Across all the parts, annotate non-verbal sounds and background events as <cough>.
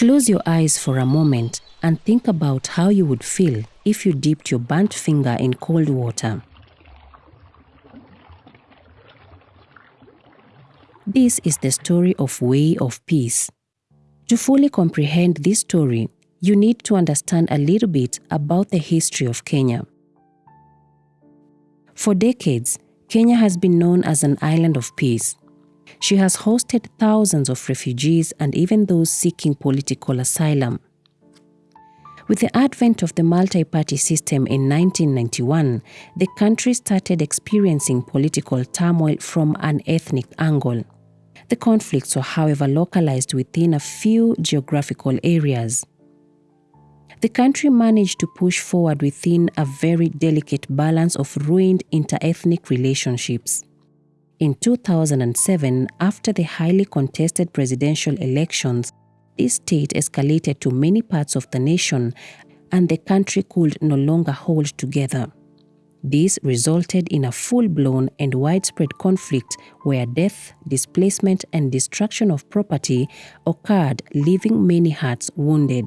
Close your eyes for a moment and think about how you would feel if you dipped your burnt finger in cold water. This is the story of Way of Peace. To fully comprehend this story, you need to understand a little bit about the history of Kenya. For decades, Kenya has been known as an island of peace. She has hosted thousands of refugees and even those seeking political asylum. With the advent of the multi party system in 1991, the country started experiencing political turmoil from an ethnic angle. The conflicts were, however, localized within a few geographical areas. The country managed to push forward within a very delicate balance of ruined interethnic relationships. In 2007, after the highly contested presidential elections, this state escalated to many parts of the nation and the country could no longer hold together. This resulted in a full blown and widespread conflict where death, displacement, and destruction of property occurred, leaving many hearts wounded.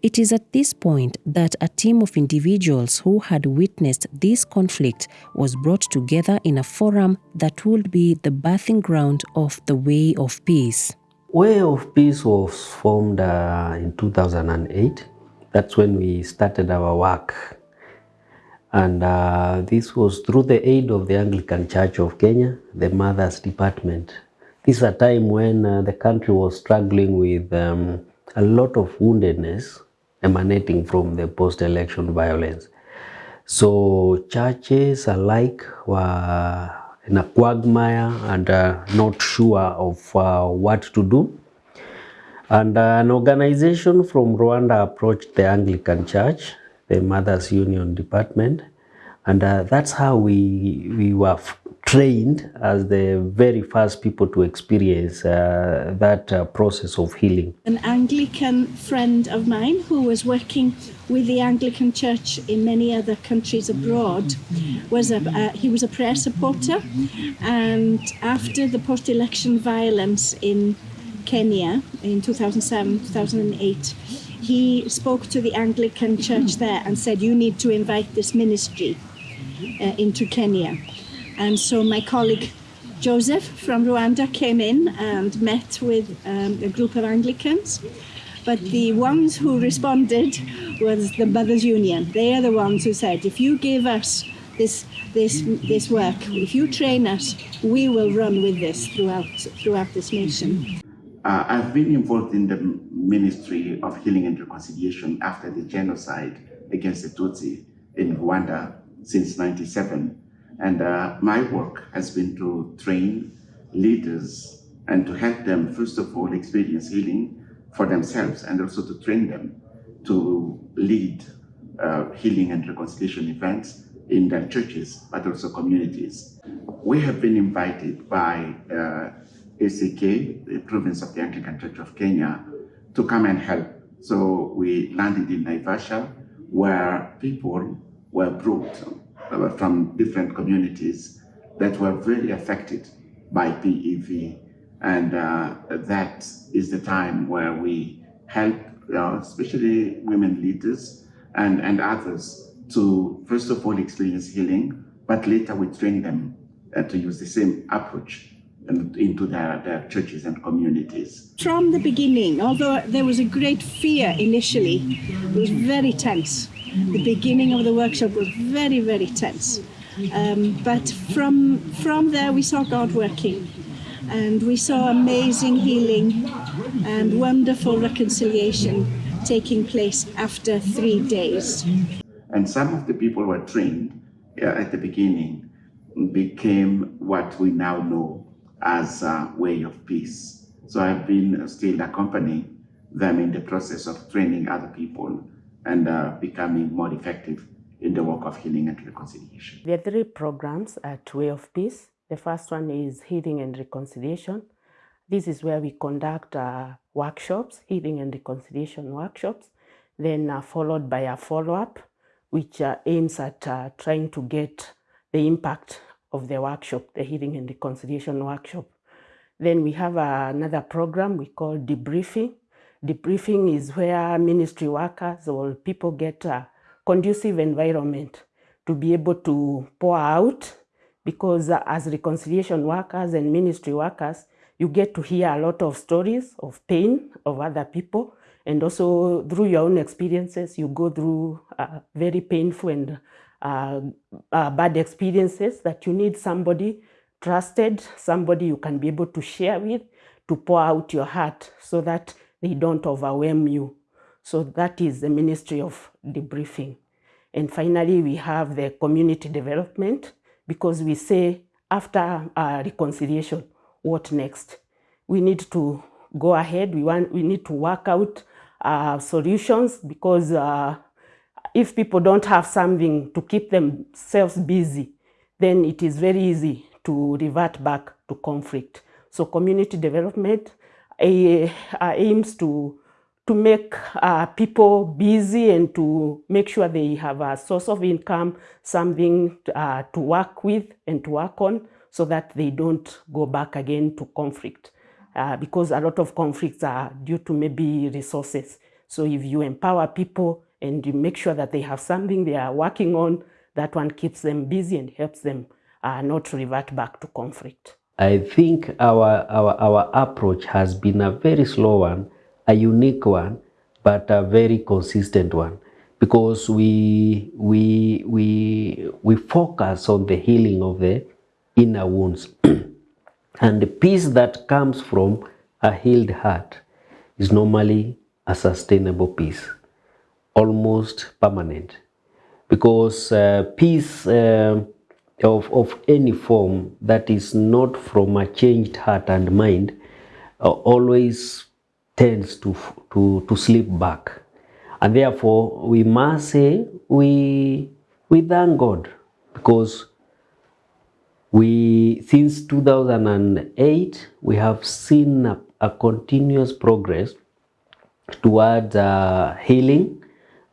It is at this point that a team of individuals who had witnessed this conflict was brought together in a forum that would be the birthing ground of the Way of Peace. Way of Peace was formed uh, in 2008. That's when we started our work and uh, this was through the aid of the Anglican Church of Kenya, the Mothers Department. This is a time when uh, the country was struggling with um, a lot of woundedness emanating from the post-election violence. So churches alike were in a quagmire and uh, not sure of uh, what to do. And uh, an organization from Rwanda approached the Anglican Church the Mothers Union Department. And uh, that's how we, we were trained as the very first people to experience uh, that uh, process of healing. An Anglican friend of mine who was working with the Anglican Church in many other countries abroad was a uh, he was a prayer supporter, and after the post-election violence in Kenya in 2007 2008 he spoke to the Anglican church there and said, You need to invite this ministry uh, into Kenya. And so my colleague Joseph from Rwanda came in and met with um, a group of Anglicans. But the ones who responded was the Mothers Union. They are the ones who said, if you give us this this this work, if you train us, we will run with this throughout throughout this nation. Uh, I've been involved in the Ministry of Healing and Reconciliation after the genocide against the Tutsi in Rwanda since 97. And uh, my work has been to train leaders and to help them, first of all, experience healing for themselves and also to train them to lead uh, healing and reconciliation events in their churches, but also communities. We have been invited by uh, ACK, the province of the Anglican Church of Kenya, to come and help. So we landed in Naivasha, where people were brought from different communities that were very affected by PEV. And uh, that is the time where we help, uh, especially women leaders and, and others, to first of all experience healing, but later we train them uh, to use the same approach into their, their churches and communities. From the beginning, although there was a great fear initially, it was very tense. The beginning of the workshop was very, very tense. Um, but from, from there, we saw God working. And we saw amazing healing and wonderful reconciliation taking place after three days. And some of the people were trained at the beginning became what we now know as a way of peace. So I've been still accompanying them in the process of training other people and uh, becoming more effective in the work of healing and reconciliation. There are three programs at Way of Peace. The first one is Healing and Reconciliation. This is where we conduct uh, workshops, healing and reconciliation workshops, then uh, followed by a follow-up, which uh, aims at uh, trying to get the impact of the workshop, the Healing and Reconciliation workshop. Then we have another program we call debriefing. Debriefing is where ministry workers or people get a conducive environment to be able to pour out because uh, as reconciliation workers and ministry workers, you get to hear a lot of stories of pain of other people. And also through your own experiences, you go through uh, very painful and uh, uh, bad experiences that you need somebody trusted, somebody you can be able to share with, to pour out your heart so that they don't overwhelm you. So that is the ministry of debriefing. And finally, we have the community development because we say after reconciliation, what next? We need to go ahead. We want. We need to work out uh, solutions because uh, if people don't have something to keep themselves busy, then it is very easy to revert back to conflict. So community development aims to to make uh, people busy and to make sure they have a source of income, something uh, to work with and to work on so that they don't go back again to conflict. Uh, because a lot of conflicts are due to maybe resources. So if you empower people and you make sure that they have something they are working on, that one keeps them busy and helps them uh, not revert back to conflict. I think our, our, our approach has been a very slow one, a unique one, but a very consistent one because we, we, we, we focus on the healing of the inner wounds. <clears throat> and the peace that comes from a healed heart is normally a sustainable peace, almost permanent. Because uh, peace uh, of, of any form that is not from a changed heart and mind uh, always tends to, to, to slip back. And therefore, we must say we, we thank God because we, since 2008, we have seen a, a continuous progress towards uh, healing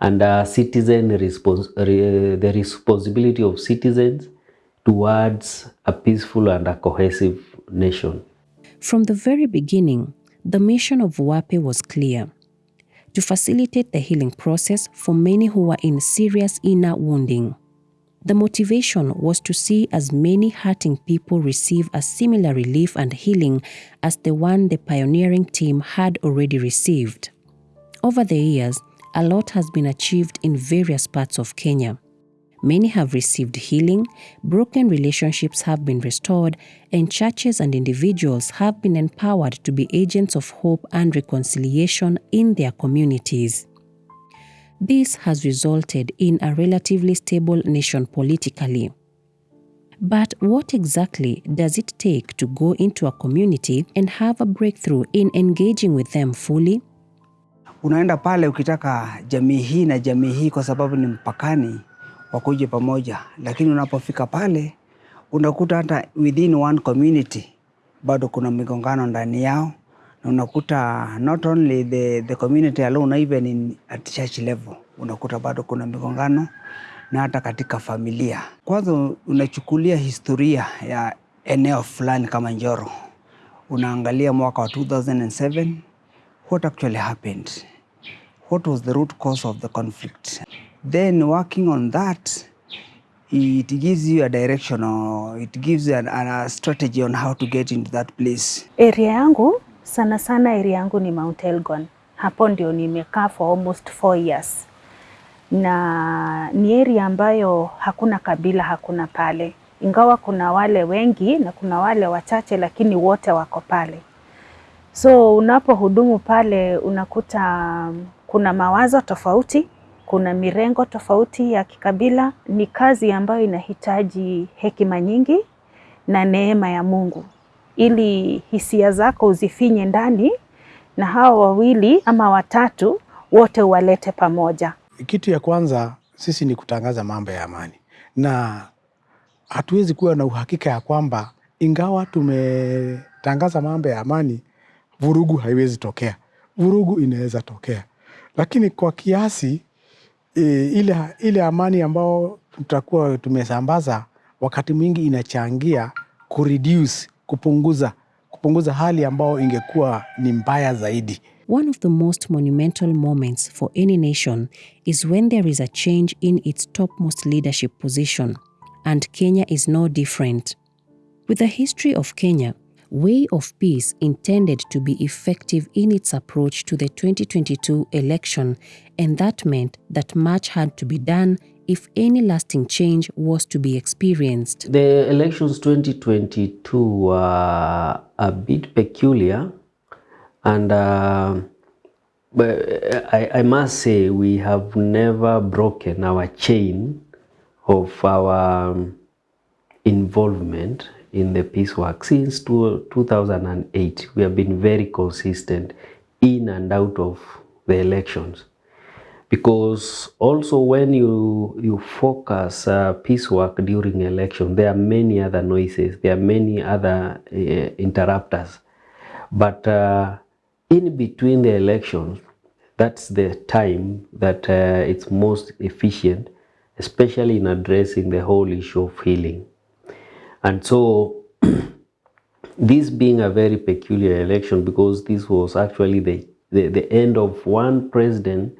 and uh, citizen respons- re- the responsibility of citizens towards a peaceful and a cohesive nation. From the very beginning, the mission of WAPE was clear to facilitate the healing process for many who were in serious inner wounding. The motivation was to see as many hurting people receive a similar relief and healing as the one the pioneering team had already received. Over the years, a lot has been achieved in various parts of Kenya. Many have received healing, broken relationships have been restored, and churches and individuals have been empowered to be agents of hope and reconciliation in their communities. This has resulted in a relatively stable nation politically. But what exactly does it take to go into a community and have a breakthrough in engaging with them fully? Unaenda pale ukitaka jamii hii na jamii hii, kwa sababu ni mpakani, wakuje pamoja, lakini unapofika pale unakuta hata within one community bado kuna migongano ndani yao, na unakuta not only the, the community alone even in, at church level unakuta bado kuna migongano na hata katika familia. Kwanza unachukulia historia ya eneo fulani kama Njoro, unaangalia mwaka wa 2007 what actually happened? What was the root cause of the conflict then working on that it gives you a direction or it gives you an, a strategy on how to get into that place Area yangu sana sana, area yangu ni Mount Elgon. Hapo ndio nimekaa for almost four years, na ni area ambayo hakuna kabila, hakuna pale, ingawa kuna wale wengi na kuna wale wachache, lakini wote wako pale. So unapohudumu pale unakuta kuna mawazo tofauti, kuna mirengo tofauti ya kikabila. Ni kazi ambayo inahitaji hekima nyingi na neema ya Mungu ili hisia zako uzifinye ndani na hawa wawili ama watatu wote uwalete pamoja. Kitu ya kwanza sisi ni kutangaza mambo ya amani, na hatuwezi kuwa na uhakika ya kwamba ingawa tumetangaza mambo ya amani, vurugu haiwezi tokea. Vurugu inaweza tokea, lakini kwa kiasi e, ile, ile amani ambao tutakuwa tumesambaza wakati mwingi inachangia kureduce, kupunguza, kupunguza hali ambayo ingekuwa ni mbaya zaidi. One of the most monumental moments for any nation is when there is a change in its topmost leadership position, and Kenya is no different. With the history of Kenya, Way of Peace intended to be effective in its approach to the 2022 election, and that meant that much had to be done if any lasting change was to be experienced. The elections 2022 were a bit peculiar, and uh, but I, I must say we have never broken our chain of our um, involvement in the peace work since 2008. We have been very consistent in and out of the elections. Because also when you you focus uh, peace work during election there are many other noises there are many other uh, interrupters. But uh, in between the elections that's the time that uh, it's most efficient especially in addressing the whole issue of healing and so <clears throat> this being a very peculiar election because this was actually the the, the end of one president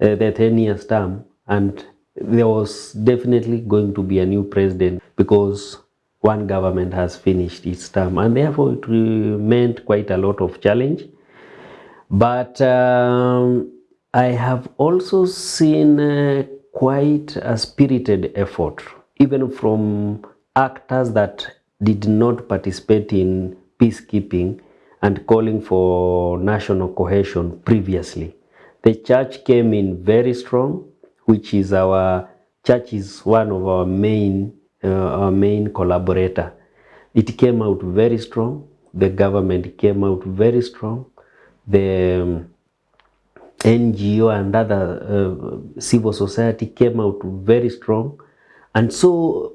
uh, the 10 years term and there was definitely going to be a new president because one government has finished its term. And therefore it meant quite a lot of challenge. But um, i have also seen uh, quite a spirited effort even from actors that did not participate in peacekeeping and calling for national cohesion previously the church came in very strong, which is our church is one of our main uh, our main collaborator. It came out very strong. The government came out very strong. The um, NGO and other uh, civil society came out very strong, and so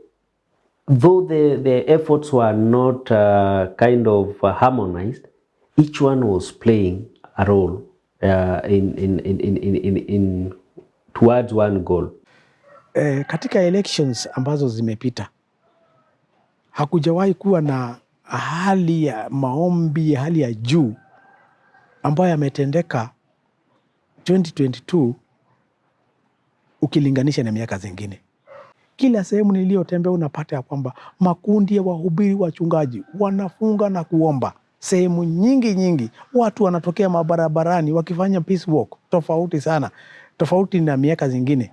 though the the efforts were not uh, kind of uh, harmonized, each one was playing a role uh, in, in, in, in, in, in towards one goal. Eh, katika elections ambazo zimepita hakujawahi kuwa na hali ya maombi hali ya juu ambayo yametendeka 2022 ukilinganisha na miaka zingine. Kila sehemu niliyotembea unapata ya kwamba makundi ya wahubiri wachungaji wanafunga na kuomba sehemu nyingi nyingi, watu wanatokea mabarabarani wakifanya peace walk, tofauti sana, tofauti na miaka zingine.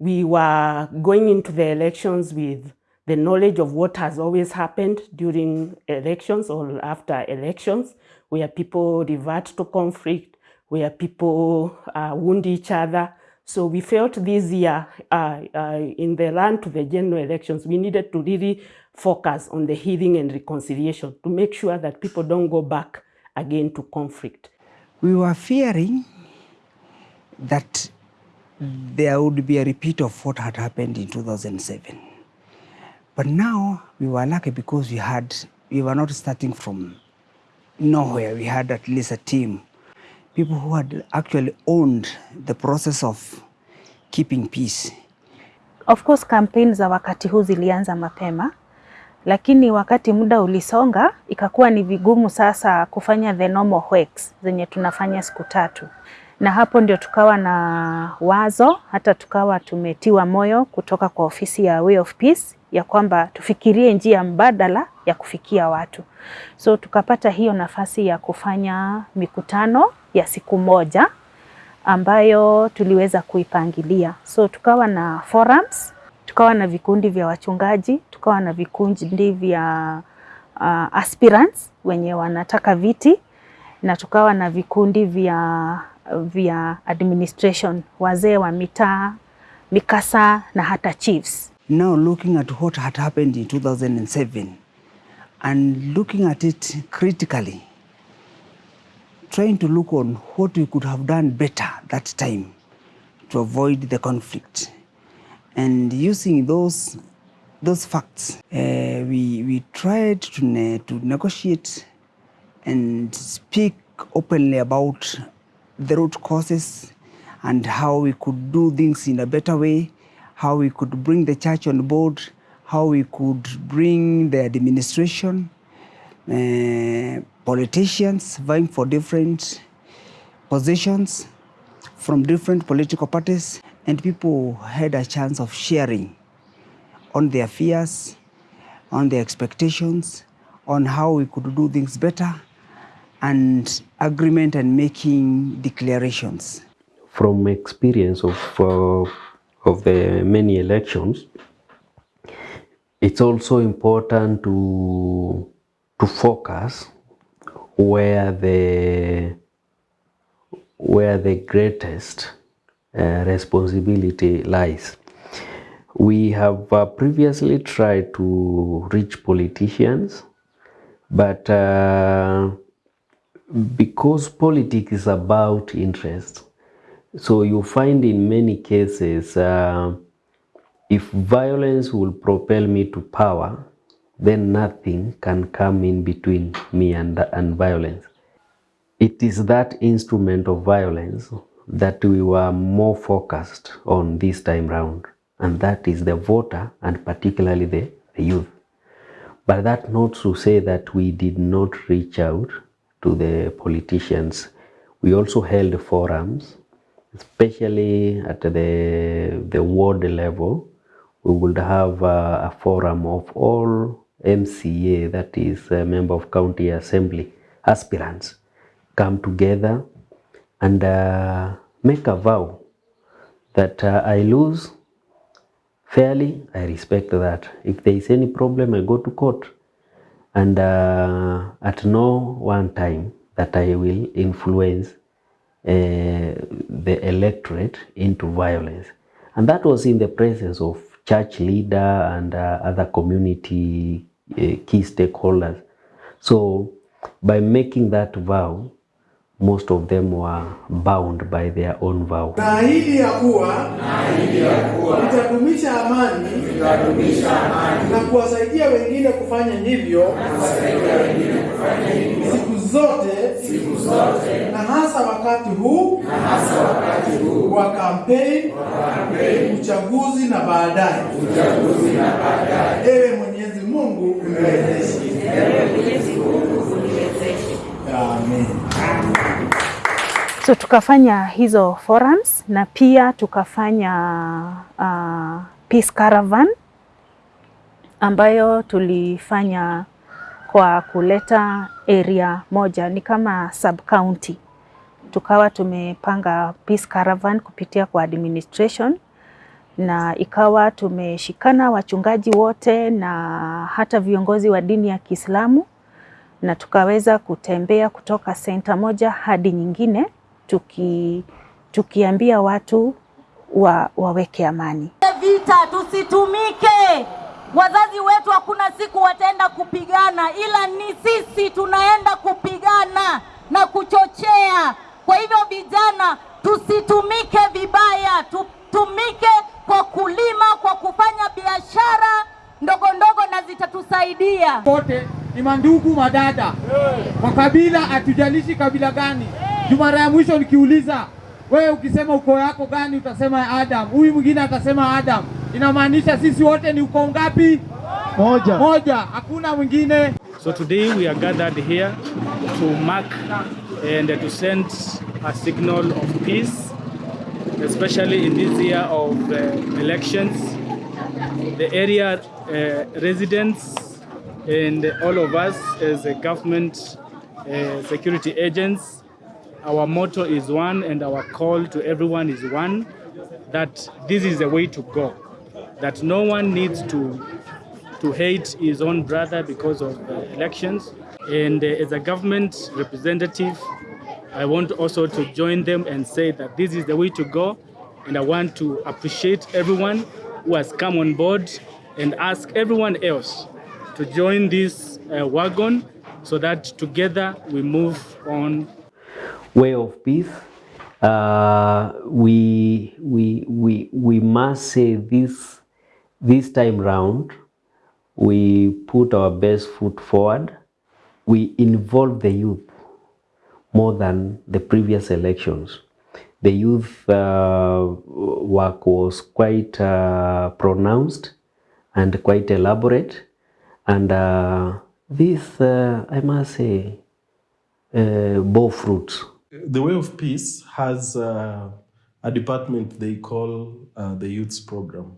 We were going into the elections with the knowledge of what has always happened during elections or after elections, where people revert to conflict, where people uh, wound each other. So we felt this year, uh, uh, in the run to the general elections, we needed to really focus on the healing and reconciliation to make sure that people don't go back again to conflict. We were fearing that there would be a repeat of what had happened in 2007. But now we were lucky because we had, we were not starting from nowhere. We had at least a team, people who had actually owned the process of keeping peace. Of course campaign za wakati huu zilianza mapema, lakini wakati muda ulisonga ikakuwa ni vigumu sasa kufanya the normal works zenye tunafanya siku tatu, na hapo ndio tukawa na wazo, hata tukawa tumetiwa moyo kutoka kwa ofisi ya Way of Peace ya kwamba tufikirie njia mbadala ya kufikia watu. So tukapata hiyo nafasi ya kufanya mikutano ya siku moja ambayo tuliweza kuipangilia. So tukawa na forums, tukawa na vikundi vya wachungaji, tukawa na vikundi vya uh, aspirants wenye wanataka viti na tukawa na vikundi vya, vya administration, wazee wa mitaa, mikasa na hata chiefs. Now looking at what had happened in 2007 and looking at it critically, trying to look on what we could have done better that time to avoid the conflict. And using those, those facts, uh, we, we tried to, ne to negotiate and speak openly about the root causes and how we could do things in a better way, how we could bring the church on board, how we could bring the administration, uh, politicians vying for different positions from different political parties, and people had a chance of sharing on their fears, on their expectations, on how we could do things better, and agreement and making declarations. From experience of uh, of the many elections, it's also important to to focus where the where the greatest uh, responsibility lies. We have uh, previously tried to reach politicians, but uh, because politics is about interest, so you find in many cases, uh, if violence will propel me to power, then nothing can come in between me and, and violence. It is that instrument of violence that we were more focused on this time round, and that is the voter and particularly the, the youth. But that not to say that we did not reach out to the politicians. We also held forums, especially at the, the ward level. We would have a, a forum of all MCA, that is a member of county assembly, aspirants, come together and uh, make a vow that uh, I lose fairly, I respect that. If there is any problem, I go to court. And uh, at no one time that I will influence uh, the electorate into violence. And that was in the presence of church leader and uh, other community uh, key stakeholders. So by making that vow, most of them were bound by their own vow. Naahidi ya kuwa nitadumisha amani na kuwasaidia wengine kufanya hivyo zote. Na hasa wakati huu. Wa kampeni, uchaguzi na baadaye. Ewe Mwenyezi Mungu uniwezeshe. Amen. So tukafanya hizo forums na pia tukafanya uh, peace caravan ambayo tulifanya kwa kuleta area moja, ni kama sub county. Tukawa tumepanga peace caravan kupitia kwa administration na ikawa tumeshikana wachungaji wote na hata viongozi wa dini ya Kiislamu na tukaweza kutembea kutoka senta moja hadi nyingine tuki, tukiambia watu wa, waweke amani. Vita tusitumike. Wazazi wetu hakuna siku wataenda kupigana, ila ni sisi tunaenda kupigana na kuchochea. Kwa hivyo vijana, tusitumike vibaya, tutumike kwa kulima, kwa kufanya biashara ndogo ndogo na zitatusaidia. Wote ni mandugu madada kwa kabila, hatujalishi kabila gani. Jumara ya mwisho nikiuliza wewe, ukisema uko yako gani, utasema Adam, huyu mwingine atasema Adam. Inamaanisha sisi wote ni ukoo ngapi? Moja. Moja, hakuna mwingine. So today we are gathered here to mark and to send a signal of peace, especially in this year of uh, elections. The area uh, residents and all of us as a government uh, security agents, our motto is one and our call to everyone is one, that this is the way to go. That no one needs to to hate his own brother because of elections. And uh, as a government representative, I want also to join them and say that this is the way to go. And I want to appreciate everyone who has come on board and ask everyone else to join this uh, wagon so that together we move on. Way of peace. Uh, we, we, we, we must say this, this time round, we put our best foot forward. We involve the youth more than the previous elections. The youth uh, work was quite uh, pronounced and quite elaborate. And uh, this, uh, I must say, uh, bore fruits The Way of Peace has uh, a department they call the Youths Program.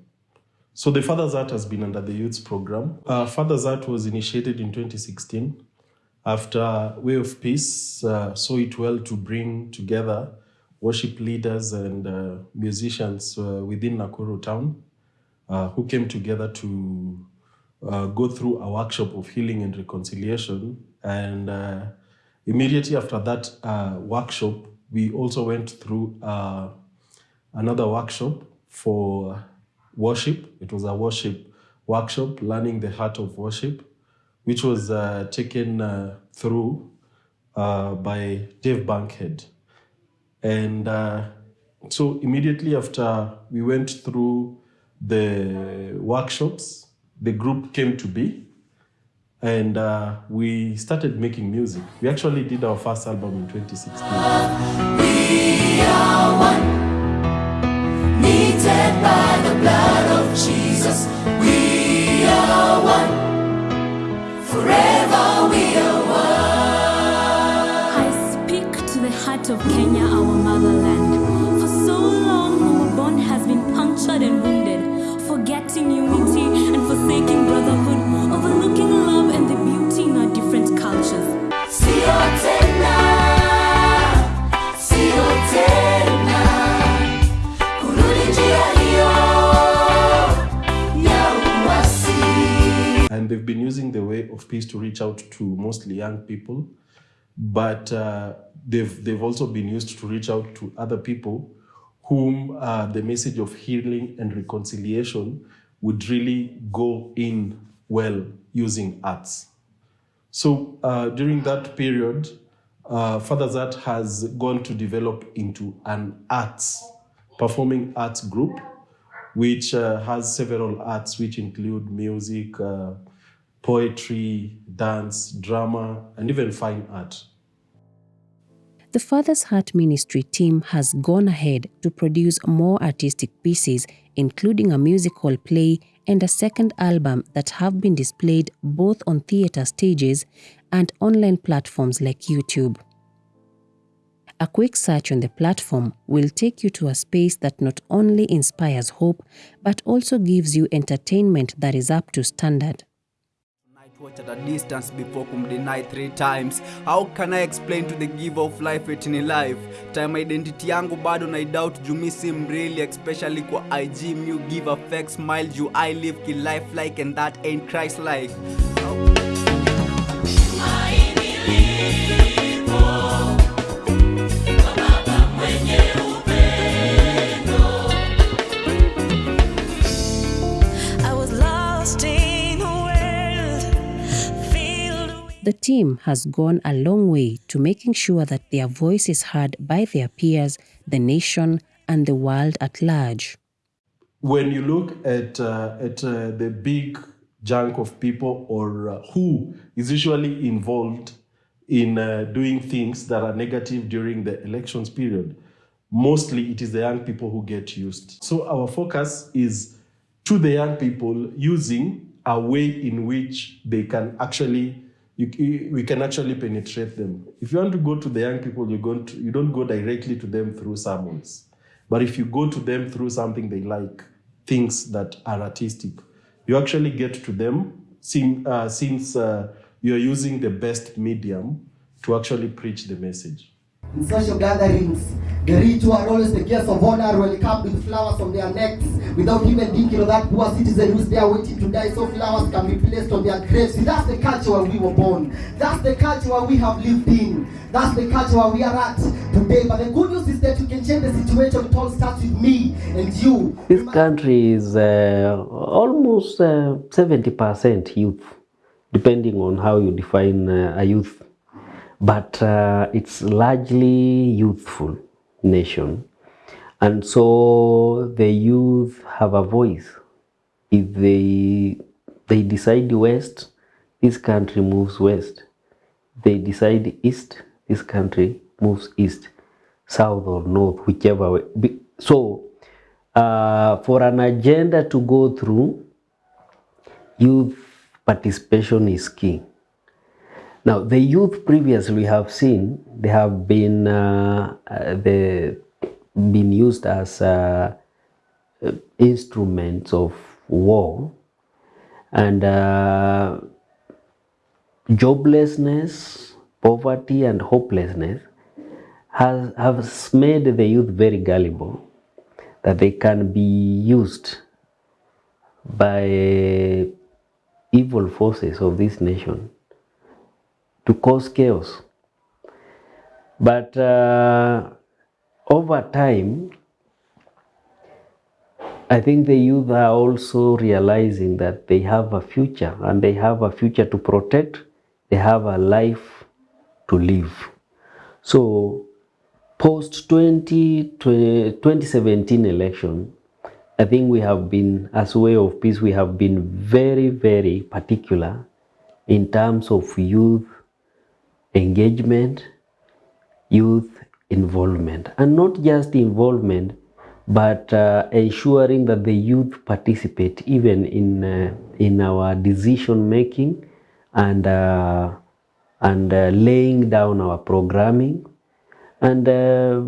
So the Father's Heart has been under the youth Program. Uh, Father's Heart was initiated in 2016 after Way of Peace uh, saw it well to bring together worship leaders and uh, musicians uh, within Nakuru town uh, who came together to uh, go through a workshop of healing and reconciliation. And immediately after that workshop, we also went through another workshop for worship. It was a worship workshop, learning the heart of worship, which was uh, taken uh, through uh, by Dave Bankhead. And uh, so immediately after we went through the workshops, the group came to be and uh, we started making music. We actually did our first album in 2016. We are one, by the blood of Jesus. We are one, forever we are one. I speak to the heart of Kenya, our motherland. For so long, our bond has been punctured and wounded, forgetting unity and forsaking brotherhood, overlooking love and the beauty in our different cultures. Sio tena, sio and they've been using the way of peace to reach out to mostly young people but uh, they've they've also been used to reach out to other people whom uh, the message of healing and reconciliation would really go in well using arts. So uh, during that period uh, father's heart has gone to develop into an arts performing arts group which uh, has several arts which include music, uh, poetry, dance, drama, and even fine art. The Father's Heart Ministry team has gone ahead to produce more artistic pieces, including a musical play and a second album that have been displayed both on theatre stages and online platforms like YouTube. A quick search on the platform will take you to a space that not only inspires hope but also gives you entertainment that is up to standard. Watch at a distance before kumdeny three times. How can i explain to the giver of life etini life? Time identity yangu bado na doubt juu mi si especially kwa ig mu give a fake smile you i live ki life like and that ain't christ like I The team has gone a long way to making sure that their voice is heard by their peers, the nation, and the world at large. When you look at, uh, at uh, the big chunk of people or uh, who is usually involved in uh, doing things that are negative during the elections period, mostly it is the young people who get used. So our focus is to the young people using a way in which they can actually you, we can actually penetrate them. If you want to go to the young people, you go to, you don't go directly to them through sermons, but if you go to them through something they like, things that are artistic, you actually get to them sim, uh, since uh, you're using the best medium to actually preach the message. In social gatherings, the rich who are always the guests of honor will come with flowers on their necks without even thinking of that poor citizen who's there waiting to die. So flowers can be placed on their graves. See, that's the culture we were born. That's the culture where we have lived in. That's the culture we are at today. But the good news is that you can change the situation. It all starts with me and you. This country is uh, almost uh, 70% uh, youth, depending on how you define uh, a youth. But uh, it's largely youthful nation. And so the youth have a voice. If they, they decide west, this country moves west. They decide east, this country moves east, south or north, whichever way. So uh, for an agenda to go through, youth participation is key. Now, the youth previously have seen they have been uh, uh, they been used as uh, uh, instruments of war, and uh, joblessness, poverty, and hopelessness has has made the youth very gullible that they can be used by evil forces of this nation to cause chaos. But uh, over time, I think the youth are also realizing that they have a future and they have a future to protect, they have a life to live. So, post 20, 2017 election, I think we have been, as way of peace, we have been very, very particular in terms of youth engagement, youth involvement, and not just involvement, but uh, ensuring that the youth participate even in uh, in our decision making and uh, and uh, laying down our programming, and uh,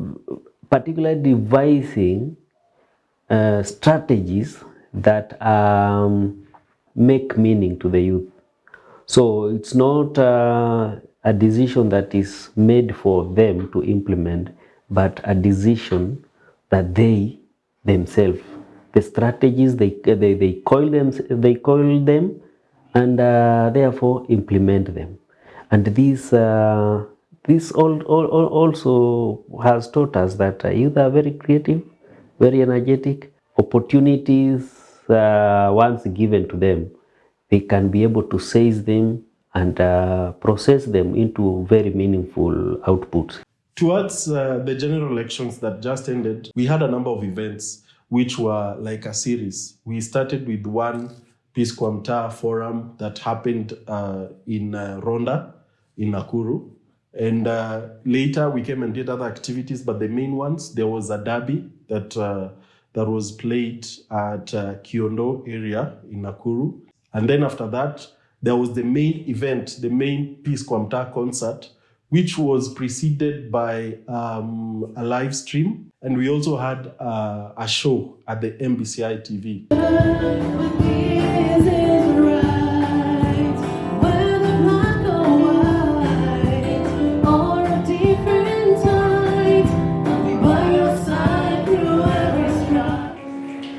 particularly devising uh, strategies that um, make meaning to the youth. So it's not a decision that is made for them to implement, but a decision that they themselves, the strategies they they, they coil them they coil them, and uh, therefore implement them. And this uh, this all, all, all also has taught us that uh, youth are very creative, very energetic. Opportunities uh, once given to them, they can be able to seize them and uh, process them into very meaningful outputs. Towards uh, the general elections that just ended, we had a number of events which were like a series. We started with one Peace Kwa Mtaa forum that happened uh, in uh, Rhonda in Nakuru. And uh, later we came and did other activities, but the main ones, there was a derby that, uh, that was played at Kiondo area in Nakuru. And then after that, there was the main event, the main Peace Kwa Mtaa concert, which was preceded by um, a live stream. And we also had uh, a show at the MBCI TV.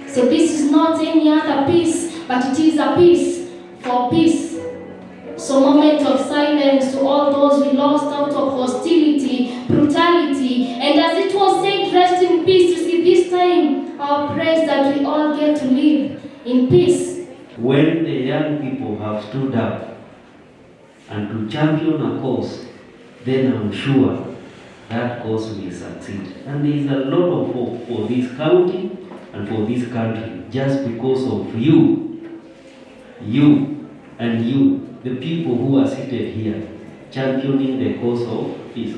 So this is not any other peace, but it is a peace for peace. So moment of silence to all those we lost out of hostility, brutality, and as it was said, rest in peace. You see, this time our prayers that we all get to live in peace. When the young people have stood up and to champion a cause, then I'm sure that cause will succeed. And there is a lot of hope for this county and for this country just because of you, you and you, the people who are seated here, championing the cause of peace.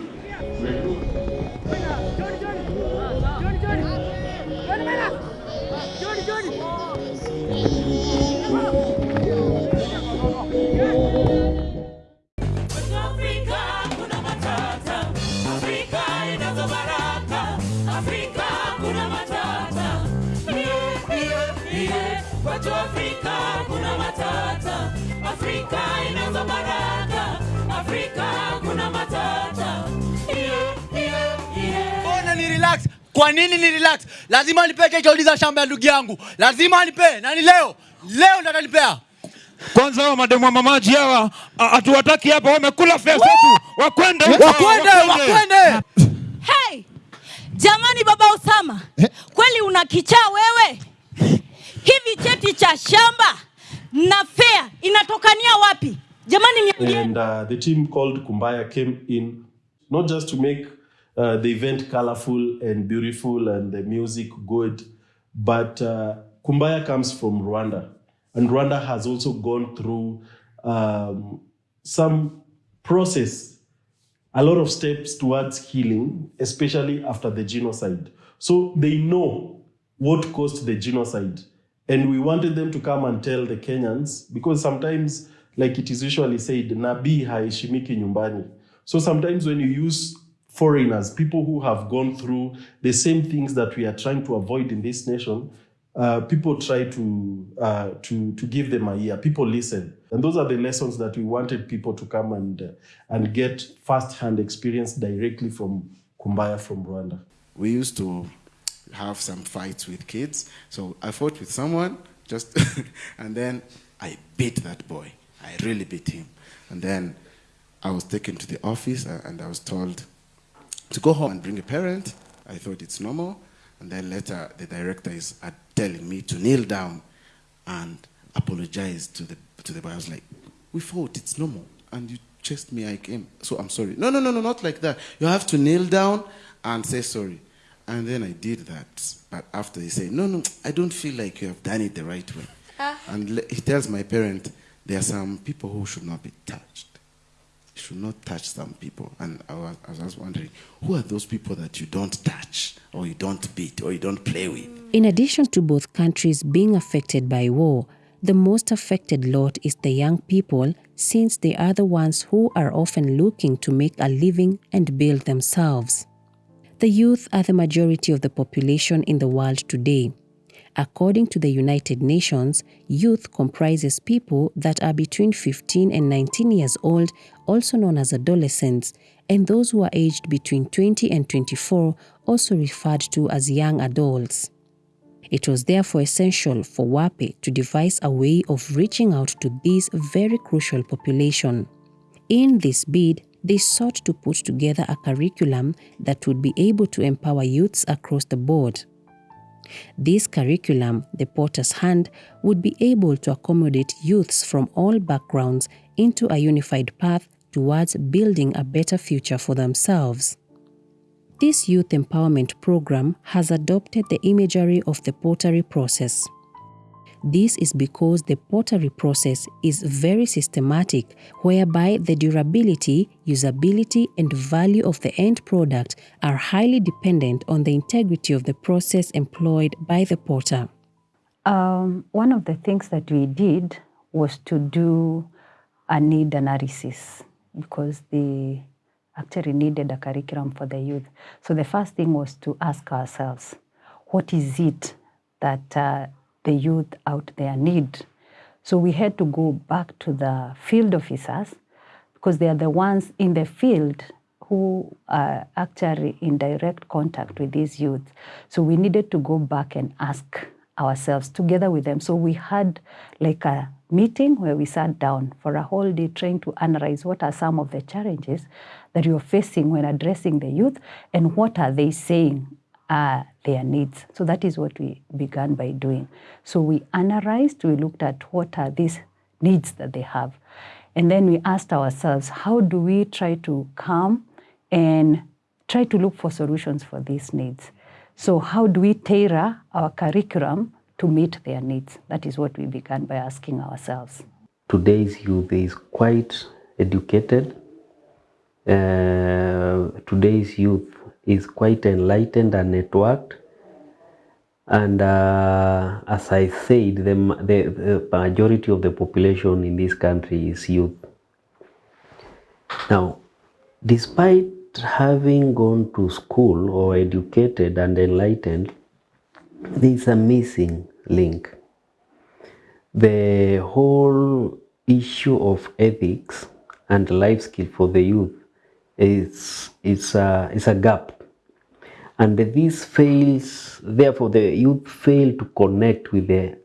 Kwa nini ni relax? Lazima nipe title za shamba ya ndugu yangu, lazima nipe. Nani leo? Leo ndo atanipea. Kwanza hao mademu wa mamaji hawa atuwataki hatuwataki hapa, wamekula fea zetu, wakwende Wakwende, wakwende. Hey! Jamani baba Usama, kweli una kichaa wewe? Hivi cheti cha shamba na fea inatokania wapi? Jamani niambie. And uh, the team called Kumbaya came in not just to make uh, the event colorful and beautiful and the music good, but uh, Kumbaya comes from Rwanda. And Rwanda has also gone through um, some process, a lot of steps towards healing, especially after the genocide. So they know what caused the genocide. And we wanted them to come and tell the Kenyans, because sometimes like it is usually said, nabii haishimiki nyumbani. So sometimes when you use foreigners, people who have gone through the same things that we are trying to avoid in this nation, uh, people try to, uh, to, to give them a ear. People listen. And those are the lessons that we wanted people to come and, uh, and get first-hand experience directly from Kumbaya from Rwanda. we used to have some fights with kids. So I fought with someone, just <laughs> and then I beat that boy. I really beat him. And then I was taken to the office uh, and I was told to go home and bring a parent. I thought it's normal. And then later the director is uh, telling me to kneel down and apologize to the to the boy. I was like, we fought, it's normal. And you chased me, I came. So I'm sorry. No, no, no, no, not like that. You have to kneel down and say sorry. And then I did that. But after he said, no, no, I don't feel like you have done it the right way. And he tells my parent, there are some people who should not be touched. Should not touch some people. And I was, I was wondering, who are those people that you don't touch, or you don't beat, or you don't play with? In addition to both countries being affected by war, the most affected lot is the young people since they are the ones who are often looking to make a living and build themselves. The youth are the majority of the population in the world today. According to the United Nations, youth comprises people that are between 15 and 19 years old, also known as adolescents, and those who are aged between 20 and 24, also referred to as young adults. It was therefore essential for WAPE to devise a way of reaching out to this very crucial population. In this bid, they sought to put together a curriculum that would be able to empower youths across the board. This curriculum, the Potter's Hand, would be able to accommodate youths from all backgrounds into a unified path towards building a better future for themselves. This youth empowerment program has adopted the imagery of the pottery process. This is because the pottery process is very systematic, whereby the durability, usability, and value of the end product are highly dependent on the integrity of the process employed by the potter. Um, one of the things that we did was to do a need analysis because they actually needed a curriculum for the youth. So the first thing was to ask ourselves, what is it that uh, the youth out there need? So we had to go back to the field officers because they are the ones in the field who are actually in direct contact with these youth. So we needed to go back and ask ourselves together with them. So we had like a meeting where we sat down for a whole day trying to analyze what are some of the challenges that you're facing when addressing the youth and what are they saying are their needs. So that is what we began by doing. So we analyzed, we looked at what are these needs that they have. And then we asked ourselves, how do we try to come and try to look for solutions for these needs? So how do we tailor our curriculum to meet their needs? That is what we began by asking ourselves. Today's youth is quite educated. Uh, today's youth is quite enlightened and networked. And uh, as I said, the, the, the majority of the population in this country is youth. Now, despite having gone to school or educated and enlightened, there is a missing link. The whole issue of ethics and life skill for the youth is, is, a, is a gap. And this fails, therefore, the youth fail to connect with the,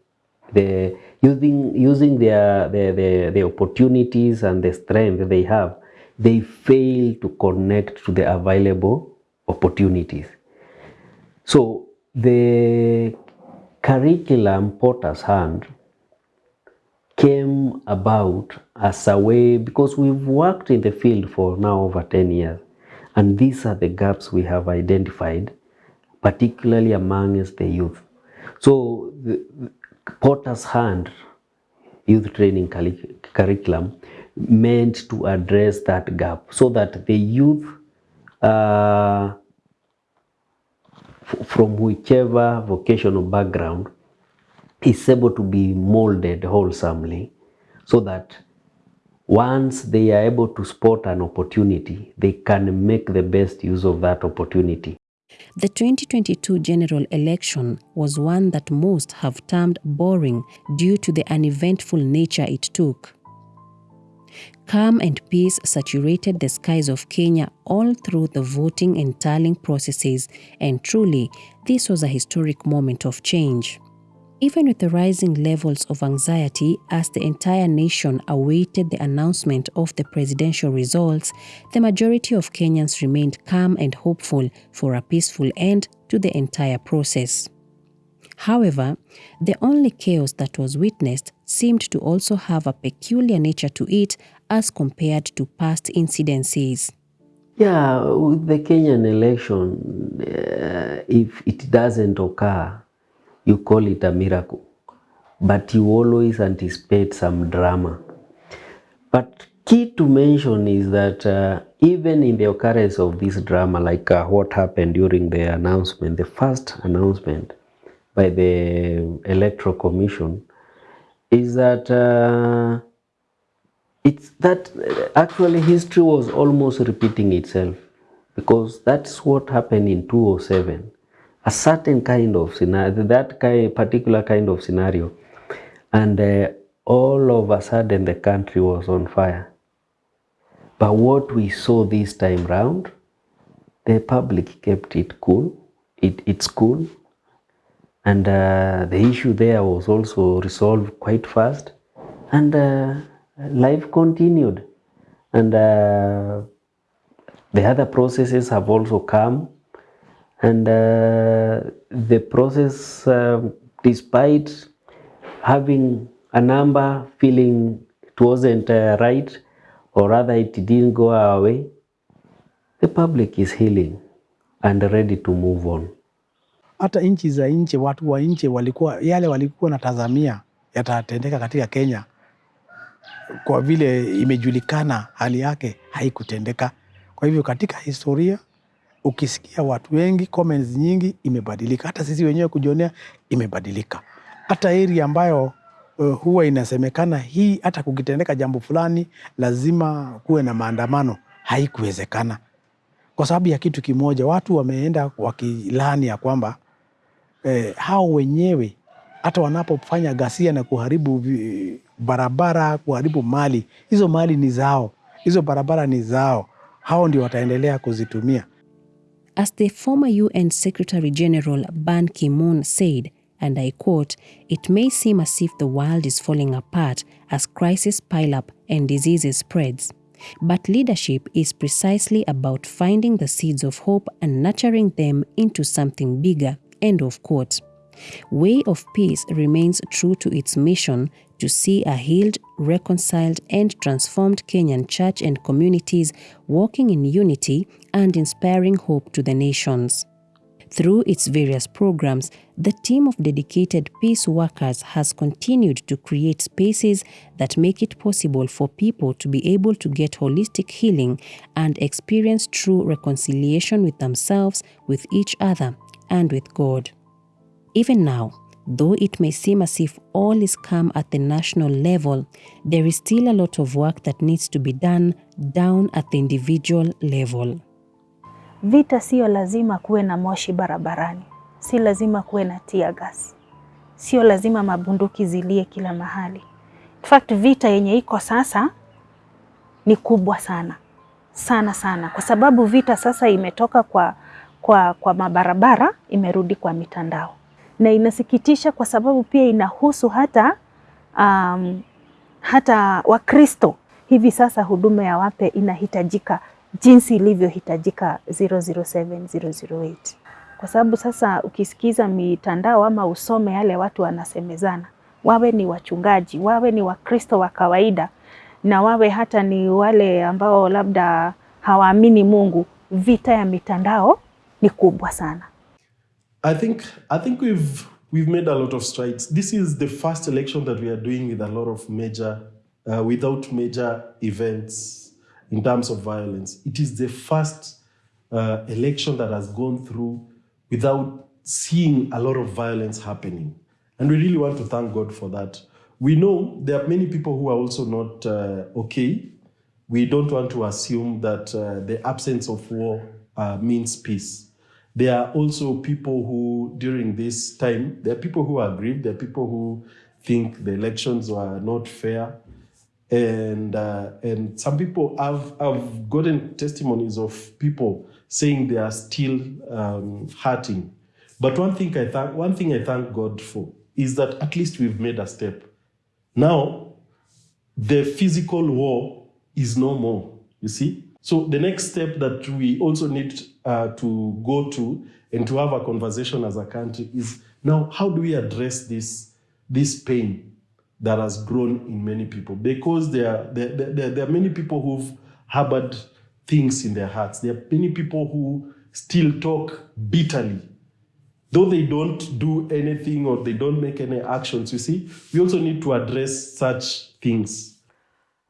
the using, using their, their, their, the opportunities and the strength they have, they fail to connect to the available opportunities. So the curriculum Potter's Hand came about as a way because we've worked in the field for now over 10 years and these are the gaps we have identified particularly amongst the youth. So the potter's hand youth training curri- curriculum meant to address that gap so that the youth uh, from whichever vocational background is able to be molded wholesomely so that once they are able to spot an opportunity, they can make the best use of that opportunity. The 2022 general election was one that most have termed boring due to the uneventful nature it took. Calm and peace saturated the skies of Kenya all through the voting and tallying processes, and truly, this was a historic moment of change. Even with the rising levels of anxiety as the entire nation awaited the announcement of the presidential results, the majority of Kenyans remained calm and hopeful for a peaceful end to the entire process. However, the only chaos that was witnessed seemed to also have a peculiar nature to it as compared to past incidences. Yeah, with the Kenyan election, uh, if it doesn't occur, you call it a miracle. But you always anticipate some drama. But key to mention is that uh, even in the occurrence of this drama, like uh, what happened during the announcement, the first announcement by the Electoral Commission, is that uh, it's that actually history was almost repeating itself because that's what happened in 207 a certain kind of scenario that kind, particular kind of scenario and uh, all of a sudden the country was on fire. But what we saw this time round the public kept it cool it, it's cool and uh, the issue there was also resolved quite fast and uh, life continued. And uh, the other processes have also come and uh, the process uh, despite having a number feeling it wasn't uh, right or rather it didn't go our way the public is healing and ready to move on hata nchi za nje, watu wa nje walikuwa yale walikuwa natazamia yatatendeka katika Kenya, kwa vile imejulikana hali yake haikutendeka. Kwa hivyo katika historia ukisikia watu wengi comments nyingi imebadilika, hata sisi wenyewe kujionea imebadilika. Hata area ambayo uh, huwa inasemekana hii hata kukitendeka jambo fulani lazima kuwe na maandamano, haikuwezekana kwa sababu ya kitu kimoja. Watu wameenda wakilani ya kwamba eh, hao wenyewe hata wanapofanya ghasia na kuharibu barabara, kuharibu mali, hizo mali ni zao, hizo barabara ni zao, hao ndio wataendelea kuzitumia. As the former UN Secretary General Ban Ki moon said, and I quote, It may seem as if the world is falling apart as crises pile up and diseases spreads. But leadership is precisely about finding the seeds of hope and nurturing them into something bigger. End of quote. Way of Peace remains true to its mission to see a healed, reconciled, and transformed Kenyan church and communities walking in unity and inspiring hope to the nations. Through its various programs, the team of dedicated peace workers has continued to create spaces that make it possible for people to be able to get holistic healing and experience true reconciliation with themselves, with each other, and with God. Even now, though it may seem as if all is calm at the national level, there is still a lot of work that needs to be done down at the individual level. Vita sio lazima kuwe na moshi barabarani, si lazima kuwe na tear gas, sio lazima mabunduki zilie kila mahali. In fact, vita yenye iko sasa ni kubwa sana. Sana sana, kwa sababu vita sasa imetoka kwa, kwa, kwa mabarabara imerudi kwa mitandao, na inasikitisha kwa sababu pia inahusu hata um, hata Wakristo. Hivi sasa huduma ya wape inahitajika jinsi ilivyohitajika 007 008 kwa sababu sasa ukisikiza mitandao ama usome yale watu wanasemezana, wawe ni wachungaji, wawe ni Wakristo wa kawaida, na wawe hata ni wale ambao labda hawaamini Mungu, vita ya mitandao ni kubwa sana. I think I think we've we've made a lot of strides. This is the first election that we are doing with a lot of major uh, without major events in terms of violence. It is the first uh, election that has gone through without seeing a lot of violence happening. And we really want to thank God for that. we know there are many people who are also not uh, okay. We don't want to assume that uh, the absence of war uh, means peace. There are also people who, during this time, there are people who are aggrieved, there are people who think the elections were not fair. And, uh, and some people I've, I've gotten testimonies of people saying they are still um, hurting. But one thing I thank, one thing I thank God for is that at least we've made a step. Now, the physical war is no more, you see? So the next step that we also need uh, to go to and to have a conversation as a country is now how do we address this, this pain that has grown in many people? Because there are, there, there, there are many people who've harbored things in their hearts. There are many people who still talk bitterly though they don't do anything or they don't make any actions, you see, we also need to address such things.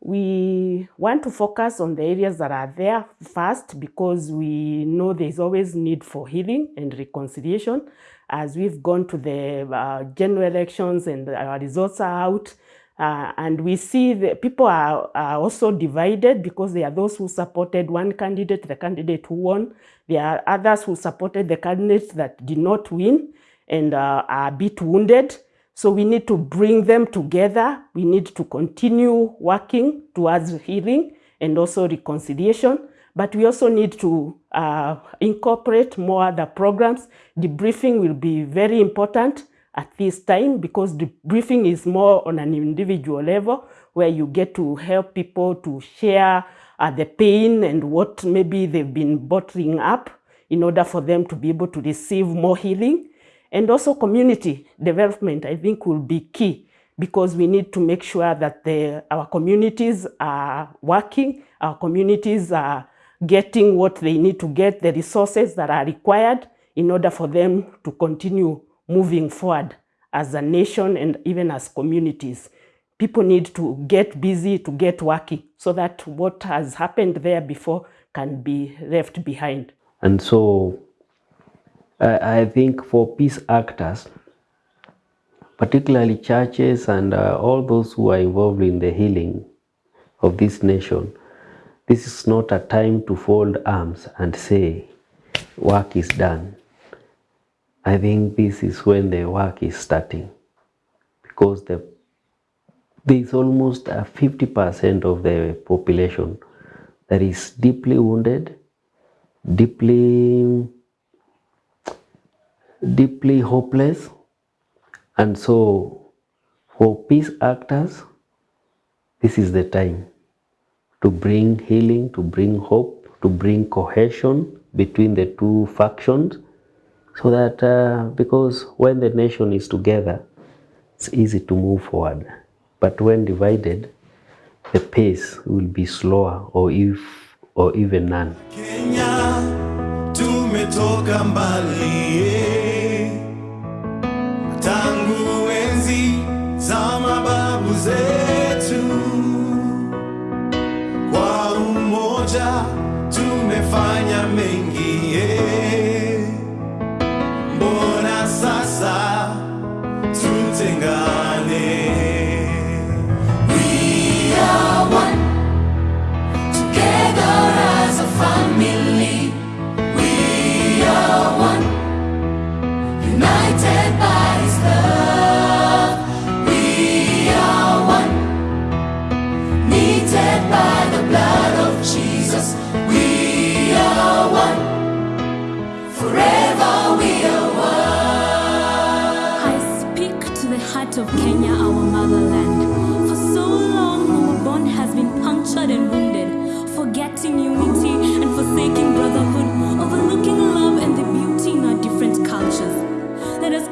We want to focus on the areas that are there first because we know there's always need for healing and reconciliation. As we've gone to the uh, general elections and our results are out, uh, and we see that people are, are also divided because there are those who supported one candidate, the candidate who won. There are others who supported the candidate that did not win and uh, are a bit wounded. So we need to bring them together. We need to continue working towards healing and also reconciliation. But we also need to uh, incorporate more other programs. Debriefing will be very important at this time because the briefing is more on an individual level where you get to help people to share uh, the pain and what maybe they've been bottling up in order for them to be able to receive more healing. And also community development, I think, will be key because we need to make sure that the, our communities are working, our communities are getting what they need to get, the resources that are required in order for them to continue moving forward as a nation and even as communities. People need to get busy, to get working, so that what has happened there before can be left behind. And so I I think for peace actors, particularly churches and uh, all those who are involved in the healing of this nation, this is not a time to fold arms and say, work is done. I think this is when the work is starting because the, there is almost a 50% of the population that is deeply wounded, deeply, deeply hopeless. And so for peace actors, this is the time to bring healing, to bring hope, to bring cohesion between the two factions so that uh, because when the nation is together, it's easy to move forward. But when divided, the pace will be slower or if or even none. Kenya Kenya, our motherland. For so long, our bond has been punctured and wounded, forgetting unity and forsaking brotherhood, overlooking love and the beauty in our different cultures. Let us